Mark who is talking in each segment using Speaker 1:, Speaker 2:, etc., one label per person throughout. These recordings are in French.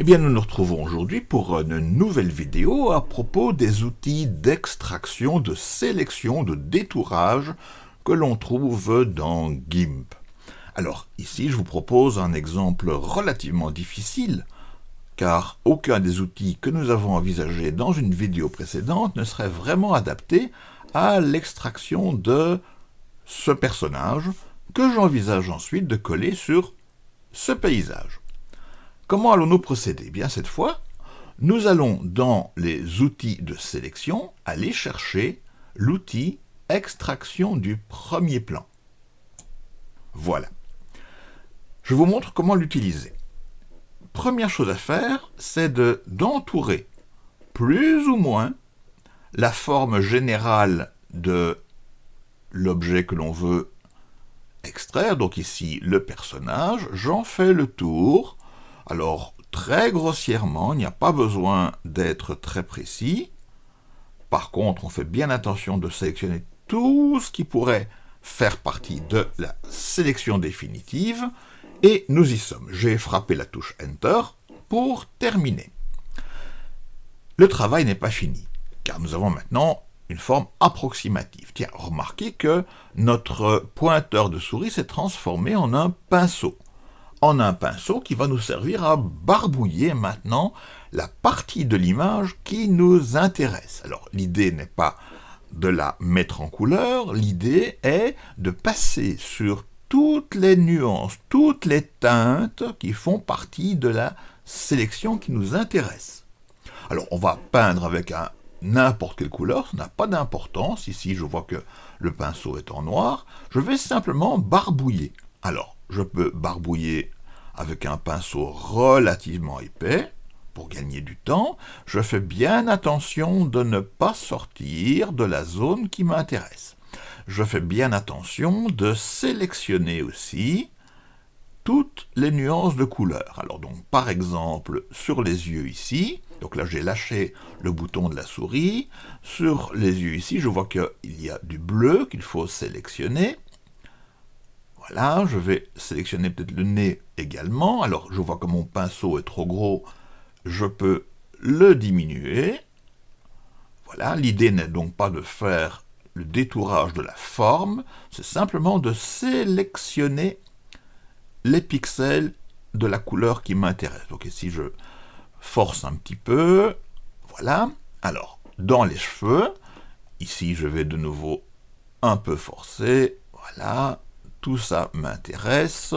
Speaker 1: Eh bien, nous nous retrouvons aujourd'hui pour une nouvelle vidéo à propos des outils d'extraction, de sélection, de détourage que l'on trouve dans GIMP. Alors, ici, je vous propose un exemple relativement difficile, car aucun des outils que nous avons envisagés dans une vidéo précédente ne serait vraiment adapté à l'extraction de ce personnage que j'envisage ensuite de coller sur ce paysage. Comment allons-nous procéder? Eh Bien cette fois, nous allons dans les outils de sélection aller chercher l'outil extraction du premier plan. Voilà. Je vous montre comment l'utiliser. Première chose à faire, c'est d'entourer plus ou moins la forme générale de l'objet que l'on veut extraire, donc ici le personnage, j'en fais le tour alors, très grossièrement, il n'y a pas besoin d'être très précis. Par contre, on fait bien attention de sélectionner tout ce qui pourrait faire partie de la sélection définitive. Et nous y sommes. J'ai frappé la touche Enter pour terminer. Le travail n'est pas fini, car nous avons maintenant une forme approximative. Tiens, remarquez que notre pointeur de souris s'est transformé en un pinceau en un pinceau qui va nous servir à barbouiller maintenant la partie de l'image qui nous intéresse. Alors l'idée n'est pas de la mettre en couleur, l'idée est de passer sur toutes les nuances, toutes les teintes qui font partie de la sélection qui nous intéresse. Alors on va peindre avec un n'importe quelle couleur, ça n'a pas d'importance, ici je vois que le pinceau est en noir, je vais simplement barbouiller. Alors, je peux barbouiller avec un pinceau relativement épais, pour gagner du temps, je fais bien attention de ne pas sortir de la zone qui m'intéresse. Je fais bien attention de sélectionner aussi toutes les nuances de couleur. Alors donc par exemple sur les yeux ici, donc là j'ai lâché le bouton de la souris, sur les yeux ici je vois qu'il y a du bleu qu'il faut sélectionner, voilà, je vais sélectionner peut-être le nez également. Alors, je vois que mon pinceau est trop gros, je peux le diminuer. Voilà, l'idée n'est donc pas de faire le détourage de la forme, c'est simplement de sélectionner les pixels de la couleur qui m'intéresse. Donc ici, je force un petit peu. Voilà. Alors, dans les cheveux, ici, je vais de nouveau un peu forcer. Voilà tout ça m'intéresse,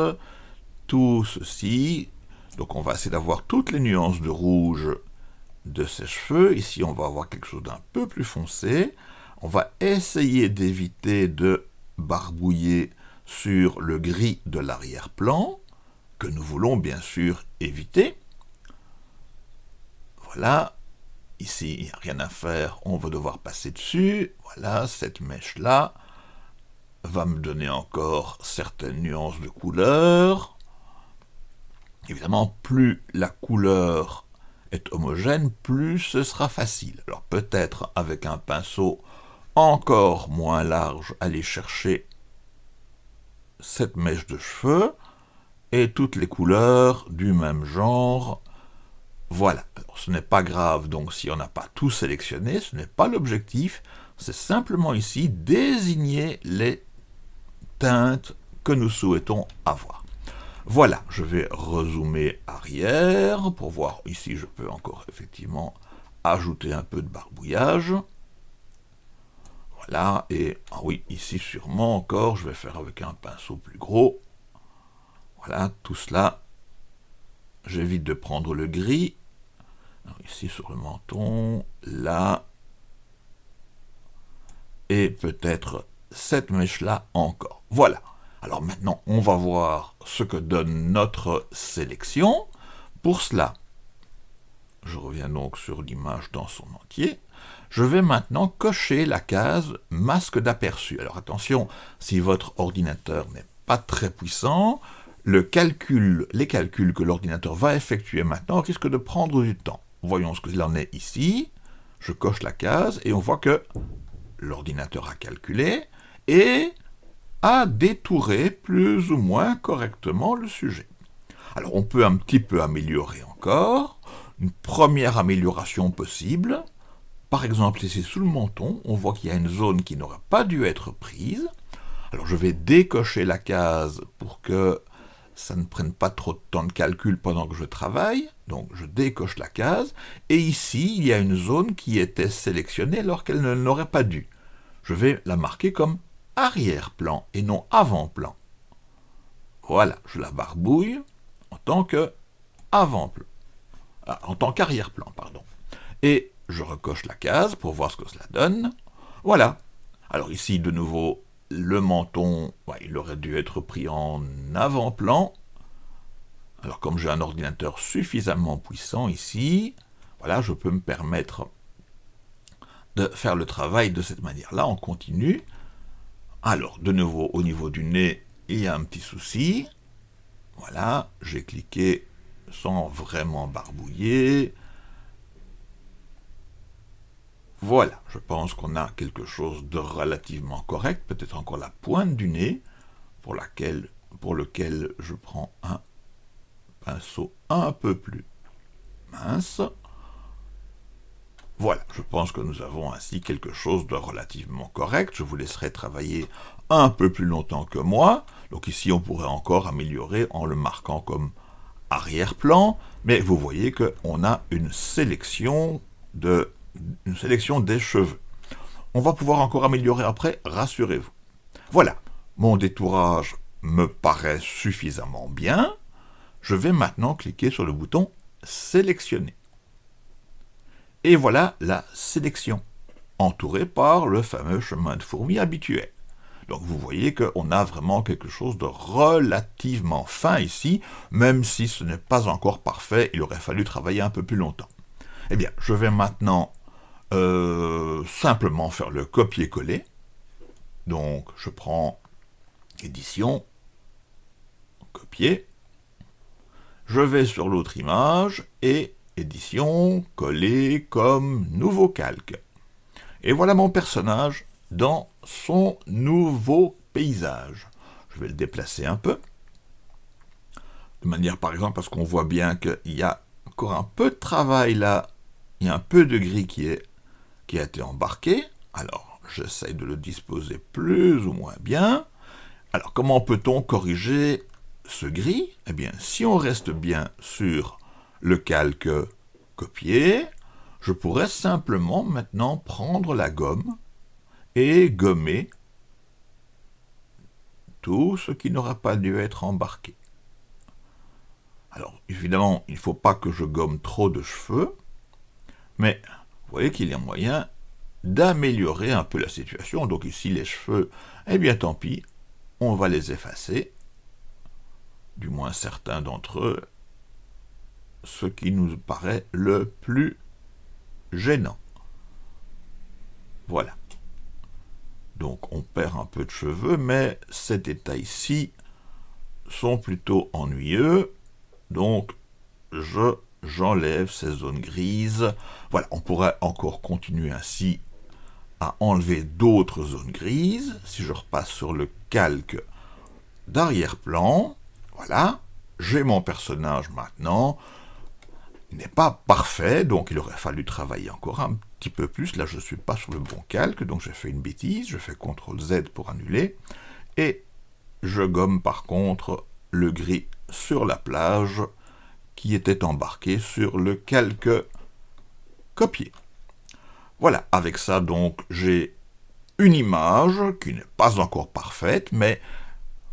Speaker 1: tout ceci, donc on va essayer d'avoir toutes les nuances de rouge de ses cheveux, ici on va avoir quelque chose d'un peu plus foncé, on va essayer d'éviter de barbouiller sur le gris de l'arrière-plan, que nous voulons bien sûr éviter. Voilà, ici il n'y a rien à faire, on va devoir passer dessus, voilà, cette mèche-là, va me donner encore certaines nuances de couleur. Évidemment, plus la couleur est homogène, plus ce sera facile. Alors peut-être avec un pinceau encore moins large, aller chercher cette mèche de cheveux et toutes les couleurs du même genre. Voilà, ce n'est pas grave donc si on n'a pas tout sélectionné, ce n'est pas l'objectif, c'est simplement ici désigner les que nous souhaitons avoir. Voilà, je vais rezoomer arrière pour voir, ici je peux encore effectivement ajouter un peu de barbouillage. Voilà, et ah oui, ici sûrement encore, je vais faire avec un pinceau plus gros. Voilà, tout cela, j'évite de prendre le gris. ici sur le menton, là, et peut-être cette mèche-là encore. Voilà. Alors maintenant, on va voir ce que donne notre sélection. Pour cela, je reviens donc sur l'image dans son entier. Je vais maintenant cocher la case masque d'aperçu. Alors attention, si votre ordinateur n'est pas très puissant, les calculs que l'ordinateur va effectuer maintenant risquent de prendre du temps. Voyons ce qu'il en est ici. Je coche la case et on voit que l'ordinateur a calculé et à détourer plus ou moins correctement le sujet. Alors on peut un petit peu améliorer encore. Une première amélioration possible, par exemple ici sous le menton, on voit qu'il y a une zone qui n'aurait pas dû être prise. Alors je vais décocher la case pour que ça ne prenne pas trop de temps de calcul pendant que je travaille. Donc je décoche la case. Et ici, il y a une zone qui était sélectionnée alors qu'elle ne l'aurait pas dû. Je vais la marquer comme arrière-plan et non avant-plan. Voilà, je la barbouille en tant que avant-plan. Ah, en tant qu'arrière-plan, pardon. Et je recoche la case pour voir ce que cela donne. Voilà. Alors ici, de nouveau, le menton, il aurait dû être pris en avant-plan. Alors comme j'ai un ordinateur suffisamment puissant ici, voilà, je peux me permettre de faire le travail de cette manière-là, on continue. Alors, de nouveau, au niveau du nez, il y a un petit souci. Voilà, j'ai cliqué sans vraiment barbouiller. Voilà, je pense qu'on a quelque chose de relativement correct, peut-être encore la pointe du nez, pour, laquelle, pour lequel je prends un pinceau un peu plus mince. Voilà, je pense que nous avons ainsi quelque chose de relativement correct. Je vous laisserai travailler un peu plus longtemps que moi. Donc ici, on pourrait encore améliorer en le marquant comme arrière-plan. Mais vous voyez qu'on a une sélection de une sélection des cheveux. On va pouvoir encore améliorer après, rassurez-vous. Voilà, mon détourage me paraît suffisamment bien. Je vais maintenant cliquer sur le bouton « Sélectionner ». Et voilà la sélection, entourée par le fameux chemin de fourmi habituel. Donc vous voyez qu'on a vraiment quelque chose de relativement fin ici, même si ce n'est pas encore parfait, il aurait fallu travailler un peu plus longtemps. Eh bien, je vais maintenant euh, simplement faire le copier-coller. Donc, je prends édition, copier, je vais sur l'autre image et édition, coller comme nouveau calque. Et voilà mon personnage dans son nouveau paysage. Je vais le déplacer un peu, de manière par exemple parce qu'on voit bien qu'il y a encore un peu de travail là, il y a un peu de gris qui qui a été embarqué. Alors, j'essaye de le disposer plus ou moins bien. Alors, comment peut-on corriger ce gris? Eh bien, si on reste bien sur le calque copier, je pourrais simplement maintenant prendre la gomme et gommer tout ce qui n'aura pas dû être embarqué. Alors, évidemment, il ne faut pas que je gomme trop de cheveux, mais vous voyez qu'il y a moyen d'améliorer un peu la situation. Donc ici, les cheveux, eh bien tant pis, on va les effacer, du moins certains d'entre eux, ce qui nous paraît le plus gênant. Voilà. Donc on perd un peu de cheveux, mais ces détails-ci sont plutôt ennuyeux, donc je j'enlève ces zones grises. Voilà, on pourrait encore continuer ainsi à enlever d'autres zones grises. Si je repasse sur le calque d'arrière-plan, voilà, j'ai mon personnage maintenant. N'est pas parfait, donc il aurait fallu travailler encore un petit peu plus. Là, je ne suis pas sur le bon calque, donc j'ai fait une bêtise. Je fais CTRL Z pour annuler. Et je gomme par contre le gris sur la plage qui était embarqué sur le calque copié. Voilà, avec ça donc j'ai une image qui n'est pas encore parfaite, mais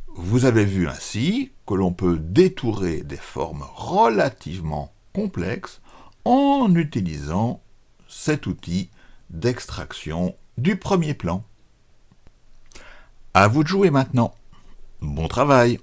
Speaker 1: vous avez vu ainsi que l'on peut détourer des formes relativement complexes en utilisant cet outil d'extraction du premier plan. À vous de jouer maintenant. Bon travail